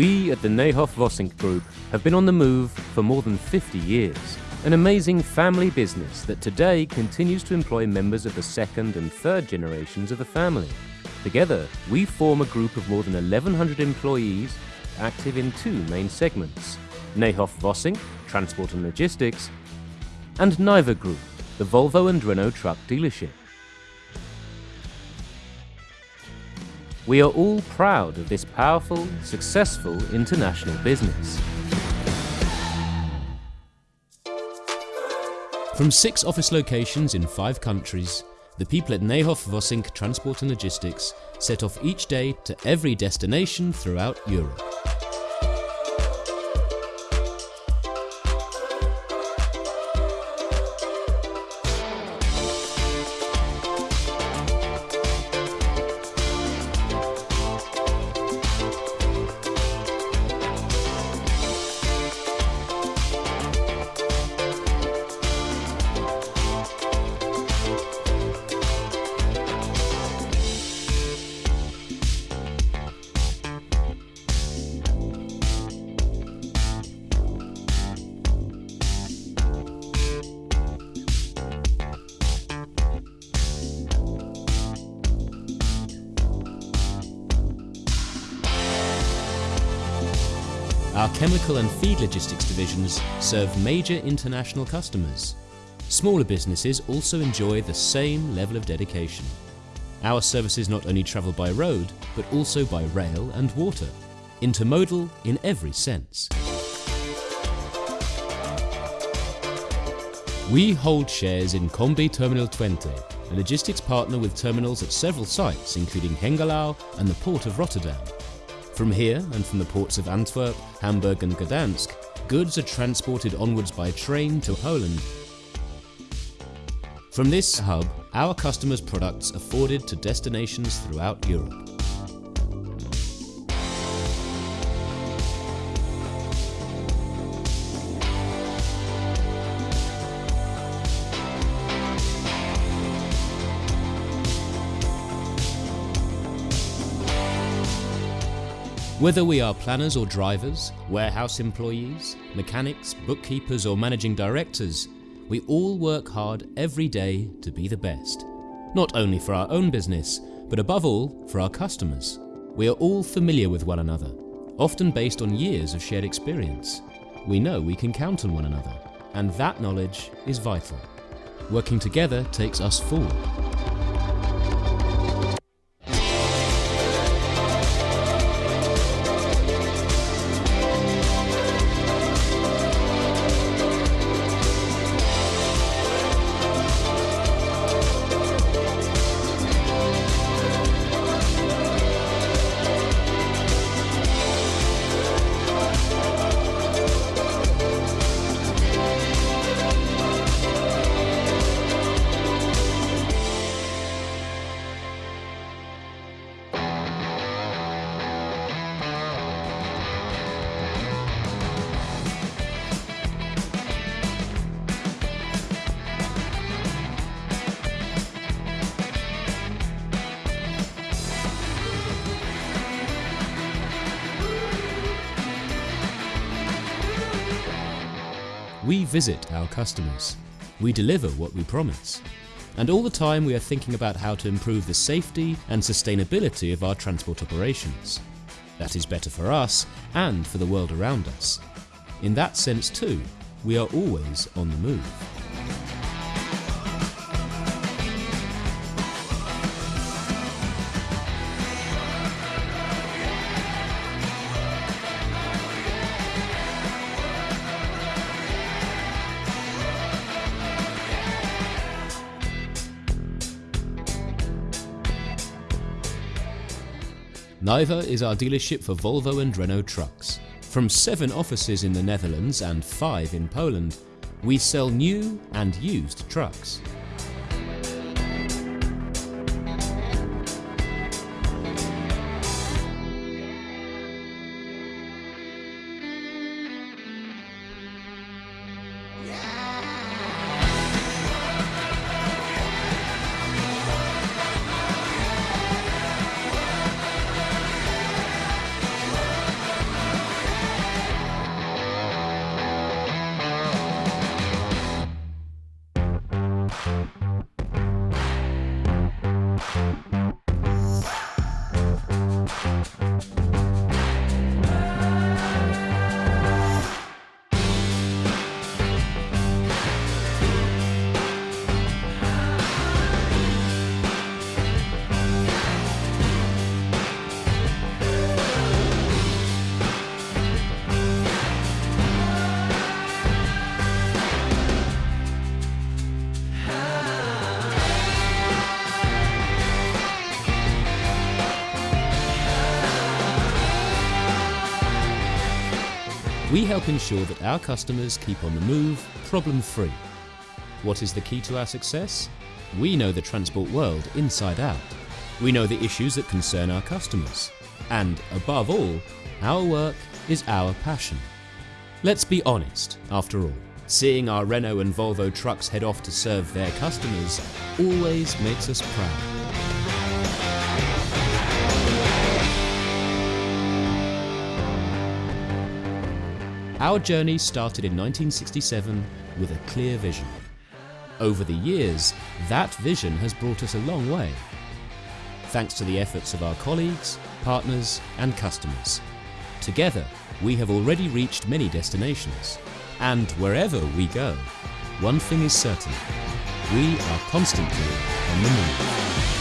We at the Nijhof-Wassink Group have been on the move for more than 50 years. An amazing family business that today continues to employ members of the second and third generations of the family. Together, we form a group of more than 1,100 employees active in two main segments Nijhof-Wassink, Transport and Logistics, and Nijwa Group, the Volvo and Renault truck dealership. We are all proud of this powerful, successful international business. From six office locations in five countries, the people at Nijhof-Wassink Transport and Logistics set off each day to every destination throughout Europe. Our chemical and feed logistics divisions serve major international customers. Smaller businesses also enjoy the same level of dedication. Our services not only travel by road, but also by rail and water. Intermodal in every sense. We hold shares in Combi Terminal Twente, a logistics partner with terminals at several sites including Hengelo and the Port of Rotterdam. From here and from the ports of Antwerp, Hamburg and Gdansk, goods are transported onwards by train to Poland. From this hub, our customers' products are forwarded to destinations throughout Europe. Whether we are planners or drivers, warehouse employees, mechanics, bookkeepers or managing directors, we all work hard every day to be the best. Not only for our own business, but above all for our customers. We are all familiar with one another, often based on years of shared experience. We know we can count on one another, and that knowledge is vital. Working together takes us forward. We visit our customers. We deliver what we promise. And all the time we are thinking about how to improve the safety and sustainability of our transport operations. That is better for us and for the world around us. In that sense too, we are always on the move. Nijwa is our dealership for Volvo and Renault trucks. From seven offices in the Netherlands and five in Poland, we sell new and used trucks. Yeah! We help ensure that our customers keep on the move, problem free. What is the key to our success? We know the transport world inside out. We know the issues that concern our customers. And above all, our work is our passion. Let's be honest, after all. Seeing our Renault and Volvo trucks head off to serve their customers always makes us proud. Our journey started in 1967 with a clear vision. Over the years, that vision has brought us a long way. Thanks to the efforts of our colleagues, partners and customers. Together, we have already reached many destinations. And wherever we go, one thing is certain, we are constantly on the move.